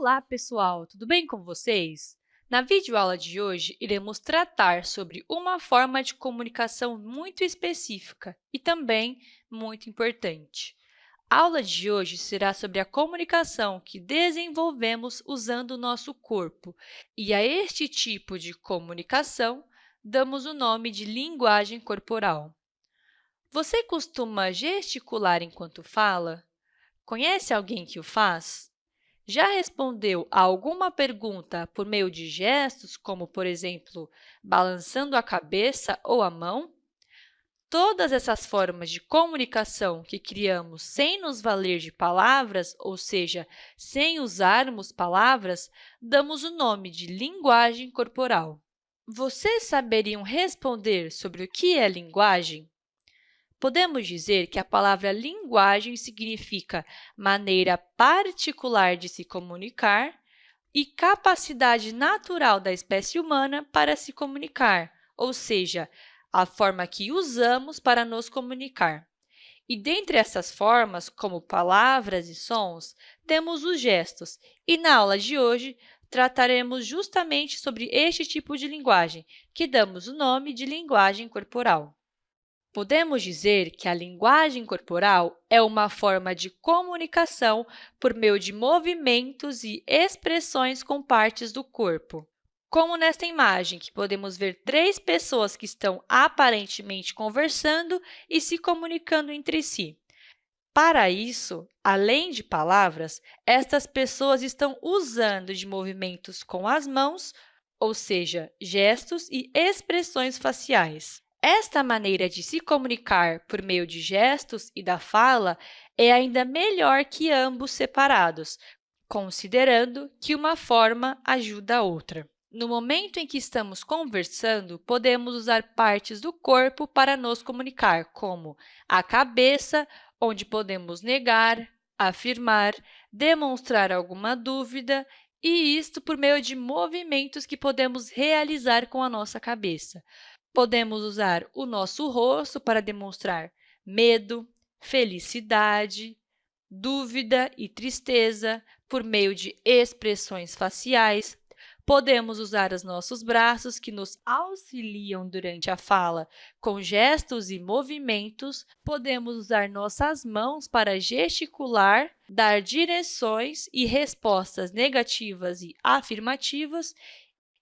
Olá, pessoal! Tudo bem com vocês? Na videoaula de hoje, iremos tratar sobre uma forma de comunicação muito específica e também muito importante. A aula de hoje será sobre a comunicação que desenvolvemos usando o nosso corpo, e a este tipo de comunicação damos o nome de linguagem corporal. Você costuma gesticular enquanto fala? Conhece alguém que o faz? Já respondeu a alguma pergunta por meio de gestos, como, por exemplo, balançando a cabeça ou a mão? Todas essas formas de comunicação que criamos sem nos valer de palavras, ou seja, sem usarmos palavras, damos o nome de linguagem corporal. Vocês saberiam responder sobre o que é linguagem? Podemos dizer que a palavra linguagem significa maneira particular de se comunicar e capacidade natural da espécie humana para se comunicar, ou seja, a forma que usamos para nos comunicar. E dentre essas formas, como palavras e sons, temos os gestos, e na aula de hoje trataremos justamente sobre este tipo de linguagem, que damos o nome de linguagem corporal. Podemos dizer que a linguagem corporal é uma forma de comunicação por meio de movimentos e expressões com partes do corpo. Como nesta imagem, que podemos ver três pessoas que estão aparentemente conversando e se comunicando entre si. Para isso, além de palavras, estas pessoas estão usando de movimentos com as mãos, ou seja, gestos e expressões faciais. Esta maneira de se comunicar por meio de gestos e da fala é ainda melhor que ambos separados, considerando que uma forma ajuda a outra. No momento em que estamos conversando, podemos usar partes do corpo para nos comunicar, como a cabeça, onde podemos negar, afirmar, demonstrar alguma dúvida, e isto por meio de movimentos que podemos realizar com a nossa cabeça. Podemos usar o nosso rosto para demonstrar medo, felicidade, dúvida e tristeza por meio de expressões faciais. Podemos usar os nossos braços, que nos auxiliam durante a fala, com gestos e movimentos. Podemos usar nossas mãos para gesticular, dar direções e respostas negativas e afirmativas.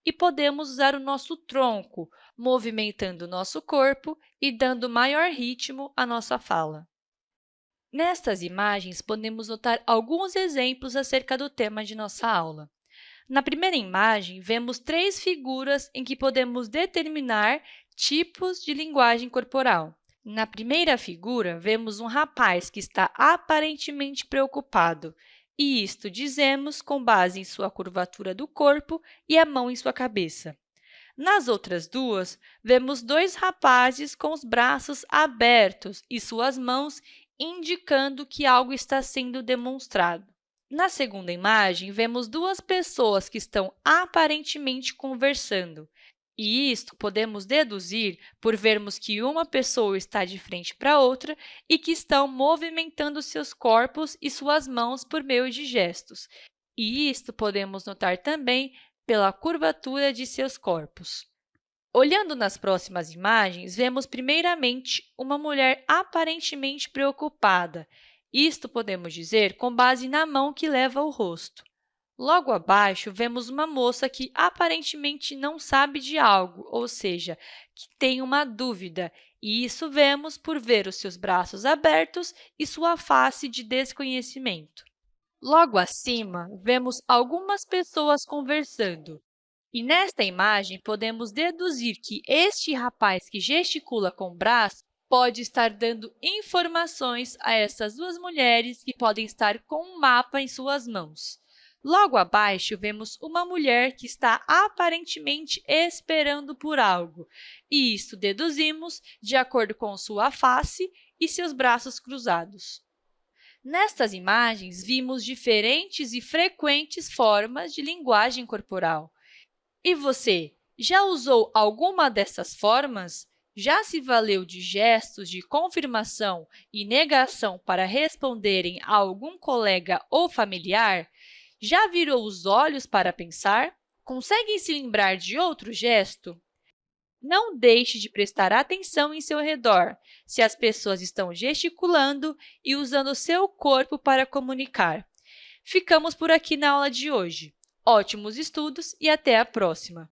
E podemos usar o nosso tronco, movimentando o nosso corpo e dando maior ritmo à nossa fala. Nestas imagens, podemos notar alguns exemplos acerca do tema de nossa aula. Na primeira imagem, vemos três figuras em que podemos determinar tipos de linguagem corporal. Na primeira figura, vemos um rapaz que está aparentemente preocupado, e isto dizemos com base em sua curvatura do corpo e a mão em sua cabeça. Nas outras duas, vemos dois rapazes com os braços abertos e suas mãos indicando que algo está sendo demonstrado. Na segunda imagem, vemos duas pessoas que estão aparentemente conversando. E isto podemos deduzir por vermos que uma pessoa está de frente para outra e que estão movimentando seus corpos e suas mãos por meio de gestos. E isto podemos notar também pela curvatura de seus corpos. Olhando nas próximas imagens, vemos primeiramente uma mulher aparentemente preocupada. Isto podemos dizer com base na mão que leva o rosto. Logo abaixo, vemos uma moça que aparentemente não sabe de algo, ou seja, que tem uma dúvida, e isso vemos por ver os seus braços abertos e sua face de desconhecimento. Logo acima, vemos algumas pessoas conversando. E nesta imagem, podemos deduzir que este rapaz que gesticula com o braço pode estar dando informações a essas duas mulheres que podem estar com um mapa em suas mãos. Logo abaixo, vemos uma mulher que está aparentemente esperando por algo, e isso deduzimos de acordo com sua face e seus braços cruzados. Nestas imagens, vimos diferentes e frequentes formas de linguagem corporal. E você, já usou alguma dessas formas? Já se valeu de gestos de confirmação e negação para responderem a algum colega ou familiar? Já virou os olhos para pensar? Conseguem se lembrar de outro gesto? Não deixe de prestar atenção em seu redor, se as pessoas estão gesticulando e usando seu corpo para comunicar. Ficamos por aqui na aula de hoje. Ótimos estudos e até a próxima!